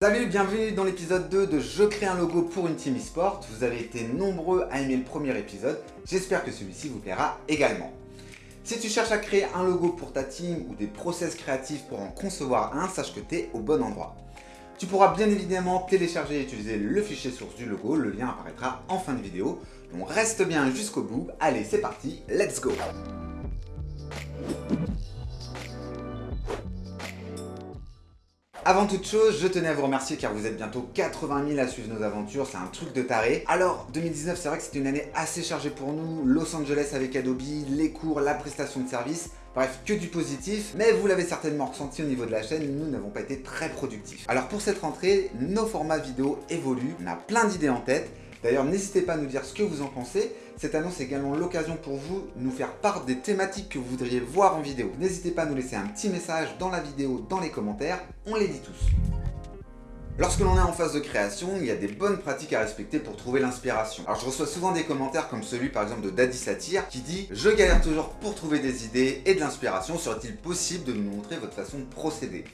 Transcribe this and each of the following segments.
Salut, bienvenue dans l'épisode 2 de Je crée un logo pour une team e-sport. Vous avez été nombreux à aimer le premier épisode, j'espère que celui-ci vous plaira également. Si tu cherches à créer un logo pour ta team ou des process créatifs pour en concevoir un, sache que tu es au bon endroit. Tu pourras bien évidemment télécharger et utiliser le fichier source du logo, le lien apparaîtra en fin de vidéo. Donc reste bien jusqu'au bout, allez c'est parti, let's go Avant toute chose, je tenais à vous remercier car vous êtes bientôt 80 000 à suivre nos aventures, c'est un truc de taré. Alors, 2019, c'est vrai que c'était une année assez chargée pour nous, Los Angeles avec Adobe, les cours, la prestation de service, Bref, que du positif, mais vous l'avez certainement ressenti au niveau de la chaîne, nous n'avons pas été très productifs. Alors pour cette rentrée, nos formats vidéo évoluent, on a plein d'idées en tête, D'ailleurs, n'hésitez pas à nous dire ce que vous en pensez. Cette annonce est également l'occasion pour vous de nous faire part des thématiques que vous voudriez voir en vidéo. N'hésitez pas à nous laisser un petit message dans la vidéo, dans les commentaires, on les dit tous. Lorsque l'on est en phase de création, il y a des bonnes pratiques à respecter pour trouver l'inspiration. Alors je reçois souvent des commentaires comme celui par exemple de Daddy Satir qui dit « Je galère toujours pour trouver des idées et de l'inspiration, serait-il possible de nous montrer votre façon de procéder ?»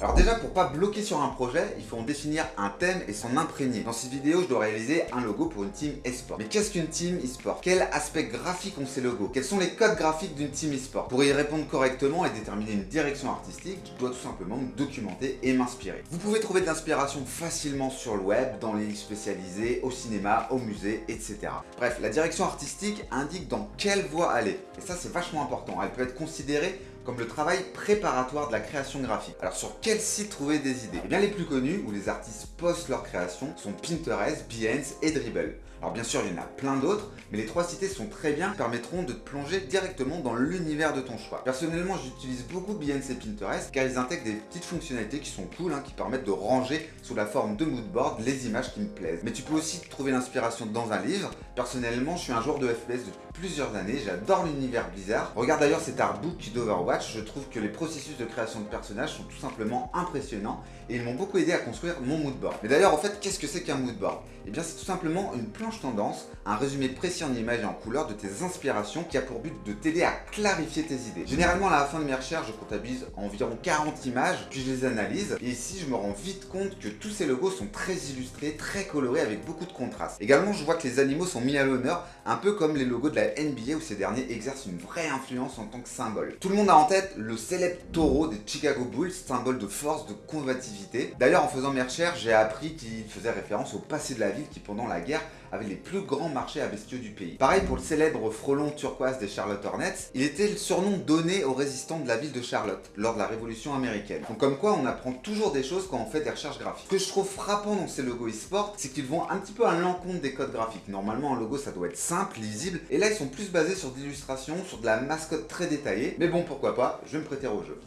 Alors déjà, pour pas bloquer sur un projet, il faut en définir un thème et s'en imprégner. Dans cette vidéo, je dois réaliser un logo pour une team e-sport. Mais qu'est-ce qu'une team e-sport? Quel aspect graphique ont ces logos? Quels sont les codes graphiques d'une team e-sport? Pour y répondre correctement et déterminer une direction artistique, je dois tout simplement me documenter et m'inspirer. Vous pouvez trouver de l'inspiration facilement sur le web, dans les livres spécialisés, au cinéma, au musée, etc. Bref, la direction artistique indique dans quelle voie aller. Et ça, c'est vachement important. Elle peut être considérée comme le travail préparatoire de la création graphique. Alors sur quel site trouver des idées? Eh bien les plus connus, où les artistes postent leurs créations, sont Pinterest, Behance et Dribble. Alors bien sûr, il y en a plein d'autres, mais les trois cités sont très bien, permettront de te plonger directement dans l'univers de ton choix. Personnellement, j'utilise beaucoup et Pinterest, car ils intègrent des petites fonctionnalités qui sont cool, hein, qui permettent de ranger sous la forme de moodboard les images qui me plaisent. Mais tu peux aussi trouver l'inspiration dans un livre. Personnellement, je suis un joueur de FPS depuis plusieurs années, j'adore l'univers Blizzard. Regarde d'ailleurs cet artbook d'Overwatch, je trouve que les processus de création de personnages sont tout simplement impressionnants et ils m'ont beaucoup aidé à construire mon moodboard. Mais d'ailleurs, en fait, qu'est-ce que c'est qu'un moodboard? Eh bien, c'est tout simplement une planche tendance, un résumé précis en images et en couleurs de tes inspirations qui a pour but de t'aider à clarifier tes idées. Généralement, à la fin de mes recherches, je comptabilise environ 40 images, puis je les analyse, et ici, je me rends vite compte que tous ces logos sont très illustrés, très colorés, avec beaucoup de contraste. Également, je vois que les animaux sont mis à l'honneur, un peu comme les logos de la NBA où ces derniers exercent une vraie influence en tant que symbole. Tout le monde a en tête le célèbre taureau des Chicago Bulls, symbole de force, de combativité. D'ailleurs, en faisant mes recherches, j'ai appris qu'il faisait référence au passé de la ville qui, pendant la guerre, avait les plus grands marchés à bestiaux du pays. Pareil pour le célèbre frelon turquoise des Charlotte Hornets, il était le surnom donné aux résistants de la ville de Charlotte lors de la Révolution américaine. Donc comme quoi on apprend toujours des choses quand on fait des recherches graphiques. Ce que je trouve frappant dans ces logos e-sport, c'est qu'ils vont un petit peu à l'encontre des codes graphiques. Normalement un logo ça doit être simple, lisible, et là ils sont plus basés sur d'illustrations, sur de la mascotte très détaillée, mais bon pourquoi pas, je vais me prêter au jeu.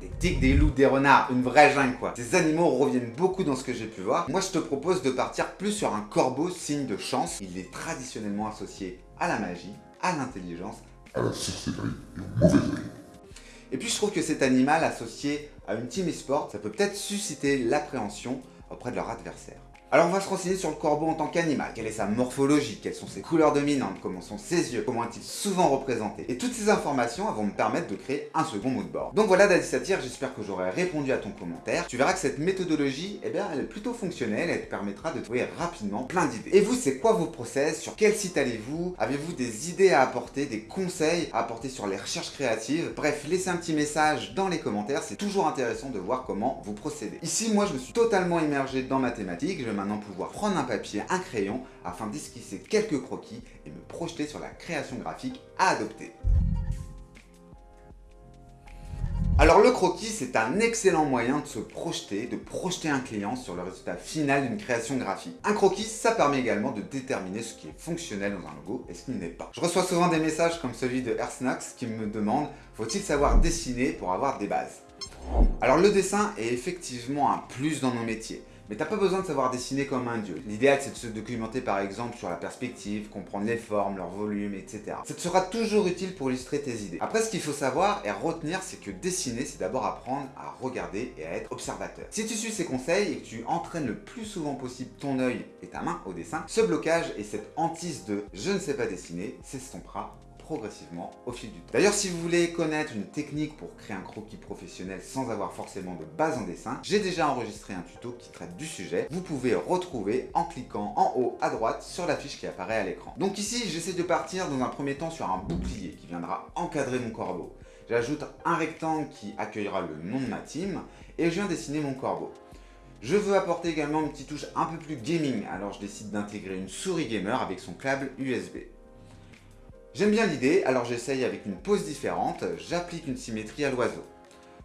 Des tigres, des loups, des renards, une vraie jungle quoi. Ces animaux reviennent beaucoup dans ce que j'ai pu voir. Moi je te propose de partir plus sur un corbeau, signe de chance. Il est traditionnellement associé à la magie, à l'intelligence, à la sorcellerie et au mauvais Et puis je trouve que cet animal associé à une team e-sport, ça peut peut-être susciter l'appréhension auprès de leur adversaire. Alors on va se renseigner sur le corbeau en tant qu'animal. Quelle est sa morphologie? Quelles sont ses couleurs dominantes? Comment sont ses yeux? Comment est-il souvent représenté? Et toutes ces informations vont me permettre de créer un second moodboard. Donc voilà Daddy Satire, j'espère que j'aurai répondu à ton commentaire. Tu verras que cette méthodologie, eh bien, elle est plutôt fonctionnelle, elle te permettra de trouver rapidement plein d'idées. Et vous, c'est quoi vos process? Sur quel site allez-vous? Avez-vous des idées à apporter, des conseils à apporter sur les recherches créatives? Bref, laissez un petit message dans les commentaires, c'est toujours intéressant de voir comment vous procédez. Ici, moi, je me suis totalement immergé dans mathématiques, je pouvoir prendre un papier, un crayon, afin d'esquisser quelques croquis et me projeter sur la création graphique à adopter. Alors le croquis, c'est un excellent moyen de se projeter, de projeter un client sur le résultat final d'une création graphique. Un croquis, ça permet également de déterminer ce qui est fonctionnel dans un logo et ce qui n'est pas. Je reçois souvent des messages comme celui de Ersnax qui me demande « Faut-il savoir dessiner pour avoir des bases ?» Alors le dessin est effectivement un plus dans nos métiers. Mais t'as pas besoin de savoir dessiner comme un dieu. L'idéal c'est de se documenter par exemple sur la perspective, comprendre les formes, leur volume, etc. Ça te sera toujours utile pour illustrer tes idées. Après ce qu'il faut savoir et retenir c'est que dessiner c'est d'abord apprendre à regarder et à être observateur. Si tu suis ces conseils et que tu entraînes le plus souvent possible ton œil et ta main au dessin, ce blocage et cette hantise de je ne sais pas dessiner s'estompera progressivement au fil du temps. D'ailleurs, si vous voulez connaître une technique pour créer un croquis professionnel sans avoir forcément de base en dessin, j'ai déjà enregistré un tuto qui traite du sujet. Vous pouvez retrouver en cliquant en haut à droite sur la fiche qui apparaît à l'écran. Donc ici, j'essaie de partir dans un premier temps sur un bouclier qui viendra encadrer mon corbeau. J'ajoute un rectangle qui accueillera le nom de ma team et je viens dessiner mon corbeau. Je veux apporter également une petite touche un peu plus gaming, alors je décide d'intégrer une souris gamer avec son câble USB. J'aime bien l'idée, alors j'essaye avec une pose différente, j'applique une symétrie à l'oiseau.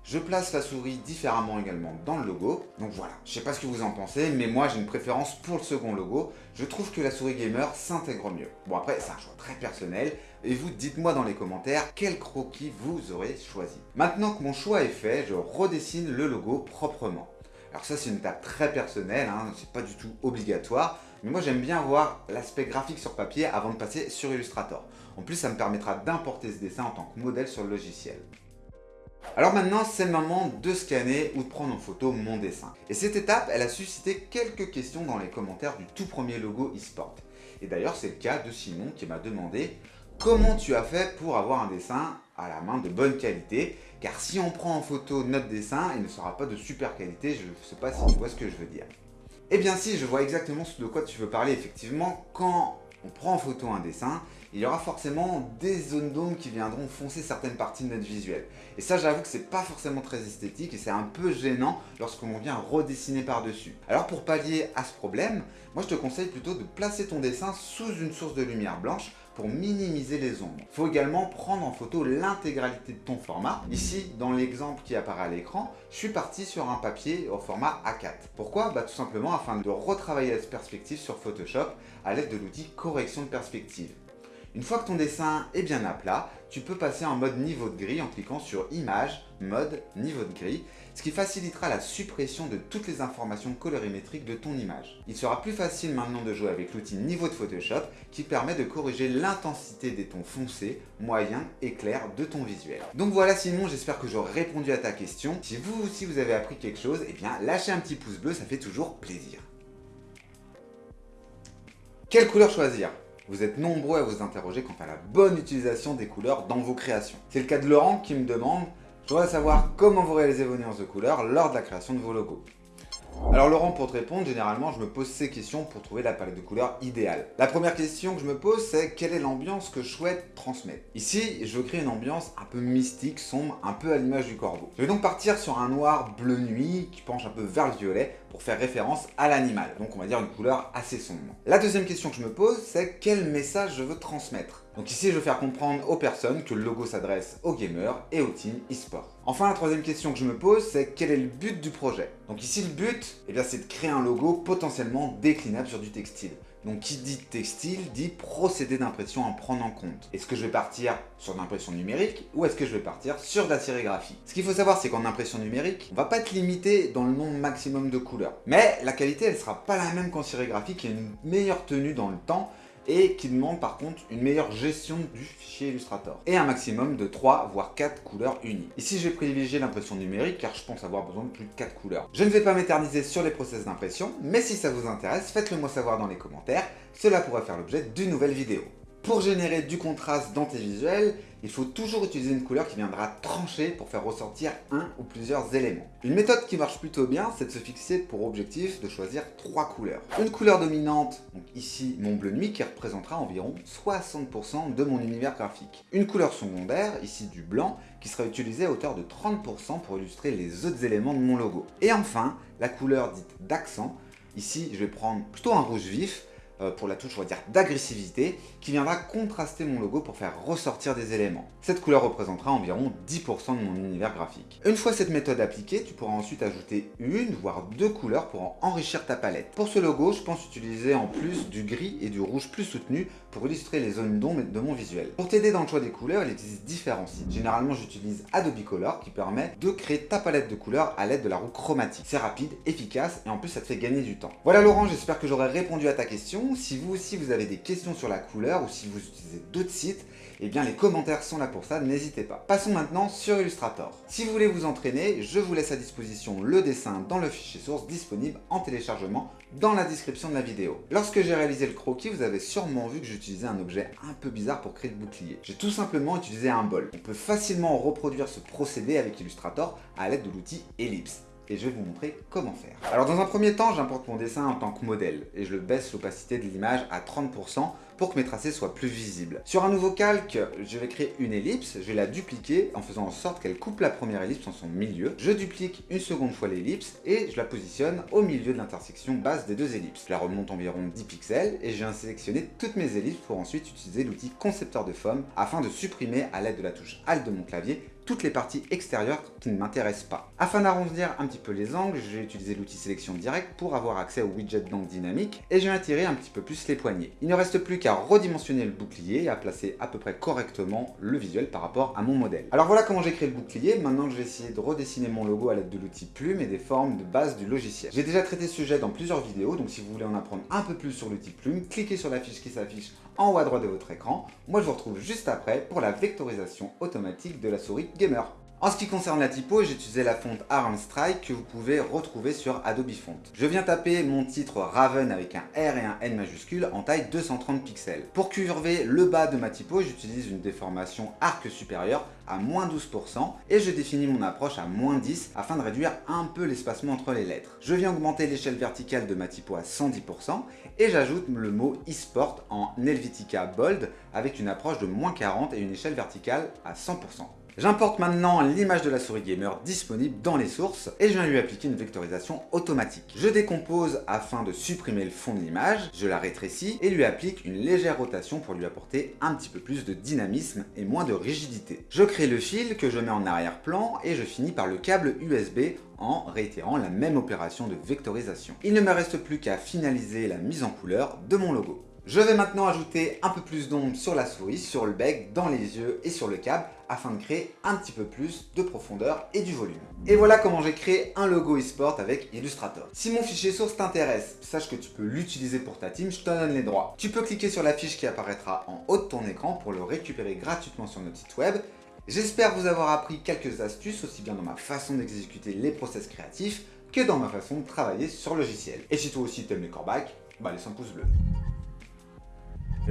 Je place la souris différemment également dans le logo. Donc voilà, je sais pas ce que vous en pensez, mais moi j'ai une préférence pour le second logo. Je trouve que la souris gamer s'intègre mieux. Bon après, c'est un choix très personnel. Et vous, dites-moi dans les commentaires quel croquis vous aurez choisi. Maintenant que mon choix est fait, je redessine le logo proprement. Alors ça c'est une étape très personnelle, hein, c'est pas du tout obligatoire, mais moi j'aime bien voir l'aspect graphique sur papier avant de passer sur Illustrator. En plus ça me permettra d'importer ce dessin en tant que modèle sur le logiciel. Alors maintenant, c'est le moment de scanner ou de prendre en photo mon dessin. Et cette étape, elle a suscité quelques questions dans les commentaires du tout premier logo eSport. Et d'ailleurs, c'est le cas de Simon qui m'a demandé comment tu as fait pour avoir un dessin à la main de bonne qualité car si on prend en photo notre dessin, il ne sera pas de super qualité, je ne sais pas si tu vois ce que je veux dire. Eh bien si, je vois exactement de quoi tu veux parler effectivement. Quand on prend en photo un dessin, il y aura forcément des zones d'ombre qui viendront foncer certaines parties de notre visuel. Et ça, j'avoue que c'est pas forcément très esthétique et c'est un peu gênant lorsqu'on vient redessiner par-dessus. Alors pour pallier à ce problème, moi je te conseille plutôt de placer ton dessin sous une source de lumière blanche pour minimiser les ombres. Il faut également prendre en photo l'intégralité de ton format. Ici, dans l'exemple qui apparaît à l'écran, je suis parti sur un papier au format A4. Pourquoi? Bah, Tout simplement afin de retravailler la perspective sur Photoshop à l'aide de l'outil correction de perspective. Une fois que ton dessin est bien à plat, tu peux passer en mode niveau de gris en cliquant sur Image, Mode, Niveau de gris, ce qui facilitera la suppression de toutes les informations colorimétriques de ton image. Il sera plus facile maintenant de jouer avec l'outil Niveau de Photoshop qui permet de corriger l'intensité des tons foncés, moyens et clairs de ton visuel. Donc voilà Simon, j'espère que j'aurai répondu à ta question. Si vous aussi vous avez appris quelque chose, eh bien lâchez un petit pouce bleu, ça fait toujours plaisir. Quelle couleur choisir? Vous êtes nombreux à vous interroger quant à la bonne utilisation des couleurs dans vos créations. C'est le cas de Laurent qui me demande « Je voudrais savoir comment vous réalisez vos nuances de couleurs lors de la création de vos logos. » Alors Laurent, pour te répondre, généralement je me pose ces questions pour trouver la palette de couleurs idéale. La première question que je me pose, c'est quelle est l'ambiance que je souhaite transmettre? Ici, je veux créer une ambiance un peu mystique, sombre, un peu à l'image du corbeau. Je vais donc partir sur un noir bleu nuit qui penche un peu vers le violet pour faire référence à l'animal. Donc on va dire une couleur assez sombre. La deuxième question que je me pose, c'est quel message je veux transmettre? Donc ici, je veux faire comprendre aux personnes que le logo s'adresse aux gamers et aux teams e-sport. Enfin, la troisième question que je me pose, c'est quel est le but du projet? Donc ici, le but, eh bien, c'est de créer un logo potentiellement déclinable sur du textile. Donc qui dit textile dit procédé d'impression à prendre en compte. Est-ce que je vais partir sur l'impression numérique ou est-ce que je vais partir sur de la sérigraphie? Ce qu'il faut savoir c'est qu'en impression numérique, on va pas être limité dans le nombre maximum de couleurs. Mais la qualité elle sera pas la même qu'en sérigraphie qui a une meilleure tenue dans le temps et qui demande par contre une meilleure gestion du fichier Illustrator et un maximum de 3 voire 4 couleurs unies. Ici je vais privilégier l'impression numérique car je pense avoir besoin de plus de 4 couleurs. Je ne vais pas m'éterniser sur les process d'impression, mais si ça vous intéresse, faites-le moi savoir dans les commentaires, cela pourrait faire l'objet d'une nouvelle vidéo. Pour générer du contraste dans tes visuels, il faut toujours utiliser une couleur qui viendra trancher pour faire ressortir un ou plusieurs éléments. Une méthode qui marche plutôt bien, c'est de se fixer pour objectif de choisir trois couleurs. Une couleur dominante, donc ici mon bleu nuit, qui représentera environ 60% de mon univers graphique. Une couleur secondaire, ici du blanc, qui sera utilisée à hauteur de 30% pour illustrer les autres éléments de mon logo. Et enfin, la couleur dite d'accent, ici je vais prendre plutôt un rouge vif, euh, pour la touche, on va dire, d'agressivité, qui viendra contraster mon logo pour faire ressortir des éléments. Cette couleur représentera environ 10% de mon univers graphique. Une fois cette méthode appliquée, tu pourras ensuite ajouter une, voire deux couleurs pour enrichir ta palette. Pour ce logo, je pense utiliser en plus du gris et du rouge plus soutenu pour illustrer les zones d'ombre de mon visuel. Pour t'aider dans le choix des couleurs, il existe différents sites. Généralement, j'utilise Adobe Color qui permet de créer ta palette de couleurs à l'aide de la roue chromatique. C'est rapide, efficace et en plus ça te fait gagner du temps. Voilà Laurent, j'espère que j'aurai répondu à ta question. Si vous aussi vous avez des questions sur la couleur ou si vous utilisez d'autres sites, eh bien les commentaires sont là pour ça, n'hésitez pas. Passons maintenant sur Illustrator. Si vous voulez vous entraîner, je vous laisse à disposition le dessin dans le fichier source disponible en téléchargement dans la description de la vidéo. Lorsque j'ai réalisé le croquis, vous avez sûrement vu que j'utilisais un objet un peu bizarre pour créer le bouclier. J'ai tout simplement utilisé un bol. On peut facilement reproduire ce procédé avec Illustrator à l'aide de l'outil Ellipse et je vais vous montrer comment faire. Alors dans un premier temps, j'importe mon dessin en tant que modèle et je le baisse l'opacité de l'image à 30% pour que mes tracés soient plus visibles. Sur un nouveau calque, je vais créer une ellipse, je vais la dupliquer en faisant en sorte qu'elle coupe la première ellipse en son milieu. Je duplique une seconde fois l'ellipse et je la positionne au milieu de l'intersection basse des deux ellipses. Je la remonte environ 10 pixels et je viens sélectionner toutes mes ellipses pour ensuite utiliser l'outil concepteur de forme afin de supprimer à l'aide de la touche Alt de mon clavier toutes les parties extérieures qui ne m'intéressent pas. Afin d'arrondir un petit peu les angles, je vais utiliser l'outil sélection direct pour avoir accès au widget d'angle dynamique et je vais attirer un petit peu plus les poignets. Il ne reste plus qu'à redimensionner le bouclier et à placer à peu près correctement le visuel par rapport à mon modèle. Alors voilà comment j'ai créé le bouclier, maintenant je vais essayer de redessiner mon logo à l'aide de l'outil plume et des formes de base du logiciel. J'ai déjà traité ce sujet dans plusieurs vidéos, donc si vous voulez en apprendre un peu plus sur l'outil plume, cliquez sur la fiche qui s'affiche en haut à droite de votre écran. Moi je vous retrouve juste après pour la vectorisation automatique de la souris gamer. En ce qui concerne la typo, j'ai utilisé la fonte Iron Strike que vous pouvez retrouver sur Adobe Font. Je viens taper mon titre Raven avec un R et un N majuscule en taille 230 pixels. Pour curver le bas de ma typo, j'utilise une déformation arc supérieur à moins 12% et je définis mon approche à moins 10 afin de réduire un peu l'espacement entre les lettres. Je viens augmenter l'échelle verticale de ma typo à 110% et j'ajoute le mot eSport en Helvetica Bold avec une approche de moins 40 et une échelle verticale à 100%. J'importe maintenant l'image de la souris gamer disponible dans les sources et je viens lui appliquer une vectorisation automatique. Je décompose afin de supprimer le fond de l'image, je la rétrécis et lui applique une légère rotation pour lui apporter un petit peu plus de dynamisme et moins de rigidité. Je crée le fil que je mets en arrière-plan et je finis par le câble USB en réitérant la même opération de vectorisation. Il ne me reste plus qu'à finaliser la mise en couleur de mon logo. Je vais maintenant ajouter un peu plus d'ombre sur la souris, sur le bec, dans les yeux et sur le câble afin de créer un petit peu plus de profondeur et du volume. Et voilà comment j'ai créé un logo eSport avec Illustrator. Si mon fichier source t'intéresse, sache que tu peux l'utiliser pour ta team, je te donne les droits. Tu peux cliquer sur la fiche qui apparaîtra en haut de ton écran pour le récupérer gratuitement sur notre site web. J'espère vous avoir appris quelques astuces, aussi bien dans ma façon d'exécuter les process créatifs que dans ma façon de travailler sur logiciel. Et si toi aussi t'aimes les corbacs, bah laisse un pouce bleu.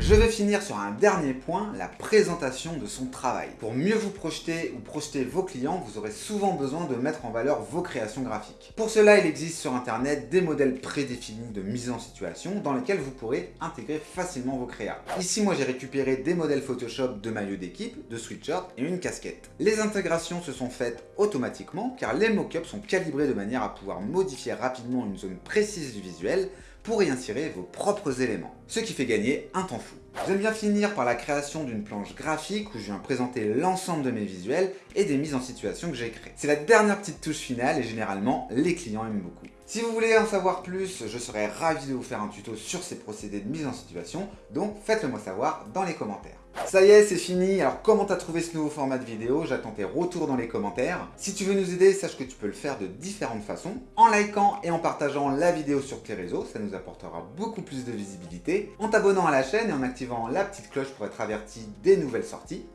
Je vais finir sur un dernier point, la présentation de son travail. Pour mieux vous projeter ou projeter vos clients, vous aurez souvent besoin de mettre en valeur vos créations graphiques. Pour cela, il existe sur internet des modèles prédéfinis de mise en situation dans lesquels vous pourrez intégrer facilement vos créas. Ici, moi j'ai récupéré des modèles Photoshop de maillots d'équipe, de sweatshirt et une casquette. Les intégrations se sont faites automatiquement car les mockups sont calibrés de manière à pouvoir modifier rapidement une zone précise du visuel pour y insérer vos propres éléments, ce qui fait gagner un temps fou. J'aime bien finir par la création d'une planche graphique où je viens présenter l'ensemble de mes visuels et des mises en situation que j'ai créées. C'est la dernière petite touche finale et généralement les clients aiment beaucoup. Si vous voulez en savoir plus, je serais ravi de vous faire un tuto sur ces procédés de mise en situation, donc faites-le moi savoir dans les commentaires. Ça y est, c'est fini. Alors comment t'as trouvé ce nouveau format de vidéo? J'attends tes retours dans les commentaires. Si tu veux nous aider, sache que tu peux le faire de différentes façons. En likant et en partageant la vidéo sur tes réseaux, ça nous apportera beaucoup plus de visibilité. En t'abonnant à la chaîne et en activant la petite cloche pour être averti des nouvelles sorties.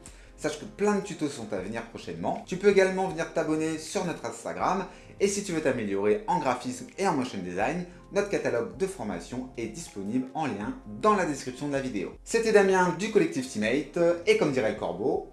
Sache que plein de tutos sont à venir prochainement. Tu peux également venir t'abonner sur notre Instagram. Et si tu veux t'améliorer en graphisme et en motion design, notre catalogue de formation est disponible en lien dans la description de la vidéo. C'était Damien du collectif Teammate, et comme dirait le corbeau,